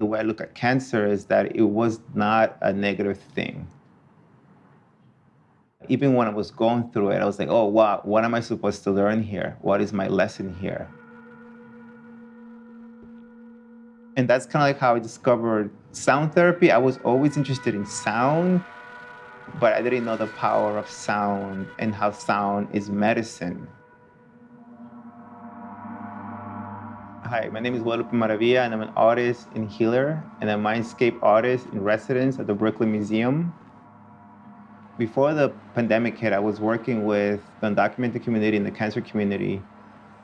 way I look at cancer is that it was not a negative thing. Even when I was going through it, I was like, oh, wow, what am I supposed to learn here? What is my lesson here? And that's kind of like how I discovered sound therapy. I was always interested in sound, but I didn't know the power of sound and how sound is medicine. Hi, my name is Guadalupe Maravilla, and I'm an artist and healer, and a mindscape artist in residence at the Brooklyn Museum. Before the pandemic hit, I was working with the undocumented community and the cancer community.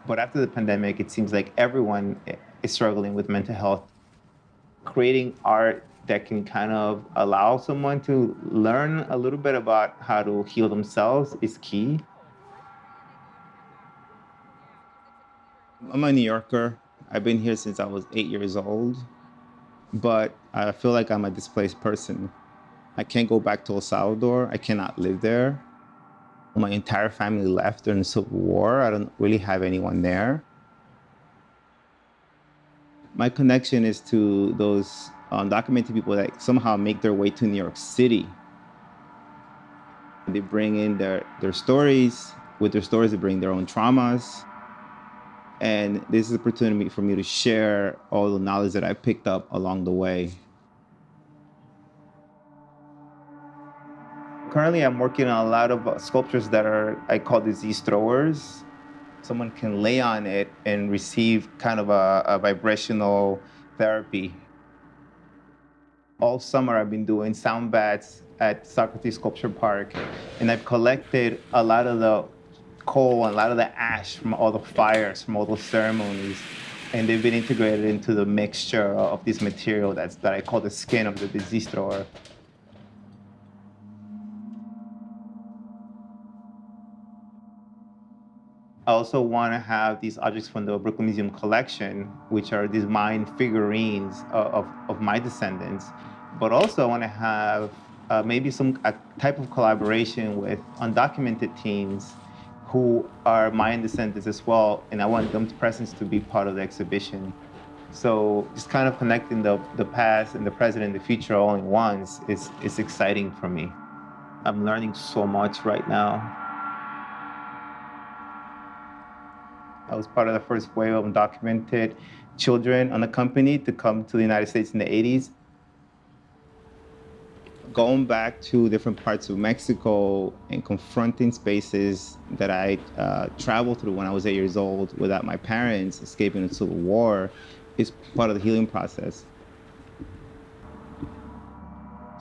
But after the pandemic, it seems like everyone is struggling with mental health. Creating art that can kind of allow someone to learn a little bit about how to heal themselves is key. I'm a New Yorker. I've been here since I was eight years old, but I feel like I'm a displaced person. I can't go back to El Salvador. I cannot live there. My entire family left during the Civil War. I don't really have anyone there. My connection is to those um, undocumented people that somehow make their way to New York City. They bring in their, their stories. With their stories, they bring their own traumas. And this is an opportunity for me to share all the knowledge that I picked up along the way. Currently, I'm working on a lot of sculptures that are, I call disease throwers. Someone can lay on it and receive kind of a, a vibrational therapy. All summer, I've been doing sound baths at Socrates Sculpture Park, and I've collected a lot of the coal and a lot of the ash from all the fires, from all those ceremonies, and they've been integrated into the mixture of this material that's, that I call the skin of the disease thrower. I also want to have these objects from the Brooklyn Museum collection, which are these Mayan figurines of, of, of my descendants. But also I want to have uh, maybe some type of collaboration with undocumented teens who are Mayan descendants as well, and I want them presence to be part of the exhibition. So just kind of connecting the, the past and the present and the future all in once is, is exciting for me. I'm learning so much right now. I was part of the first wave of undocumented children unaccompanied to come to the United States in the 80s. Going back to different parts of Mexico and confronting spaces that I uh, traveled through when I was eight years old without my parents escaping the Civil War is part of the healing process.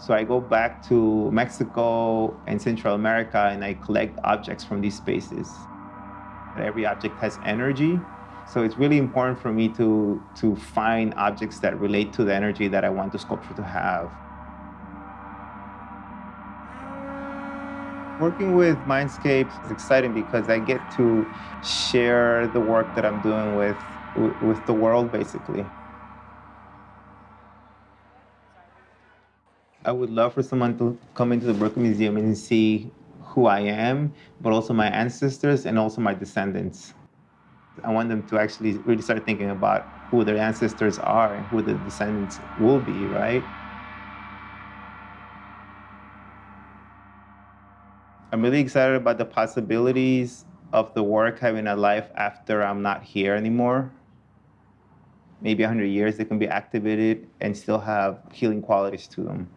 So I go back to Mexico and Central America and I collect objects from these spaces. Every object has energy. So it's really important for me to, to find objects that relate to the energy that I want the sculpture to have. Working with Mindscape is exciting because I get to share the work that I'm doing with, with the world, basically. I would love for someone to come into the Brooklyn Museum and see who I am, but also my ancestors and also my descendants. I want them to actually really start thinking about who their ancestors are and who the descendants will be, right? I'm really excited about the possibilities of the work having a life after I'm not here anymore. Maybe 100 years, they can be activated and still have healing qualities to them.